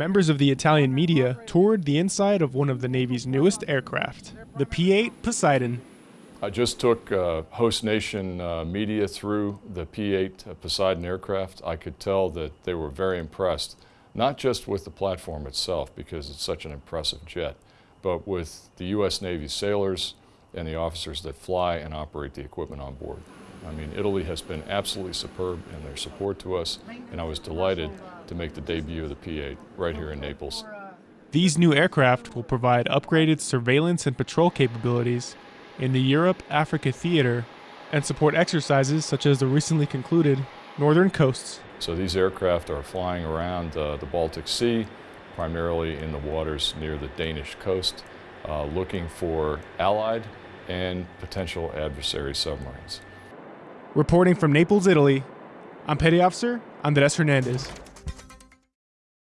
members of the Italian media toured the inside of one of the Navy's newest aircraft, the P-8 Poseidon. I just took uh, host nation uh, media through the P-8 Poseidon aircraft. I could tell that they were very impressed, not just with the platform itself, because it's such an impressive jet, but with the U.S. Navy sailors and the officers that fly and operate the equipment on board. I mean, Italy has been absolutely superb in their support to us, and I was delighted to make the debut of the P-8 right here in Naples. These new aircraft will provide upgraded surveillance and patrol capabilities in the Europe-Africa theater and support exercises such as the recently concluded Northern Coasts. So these aircraft are flying around uh, the Baltic Sea, primarily in the waters near the Danish coast, uh, looking for Allied and potential adversary submarines. Reporting from Naples, Italy, I'm Petty Officer Andres Hernandez.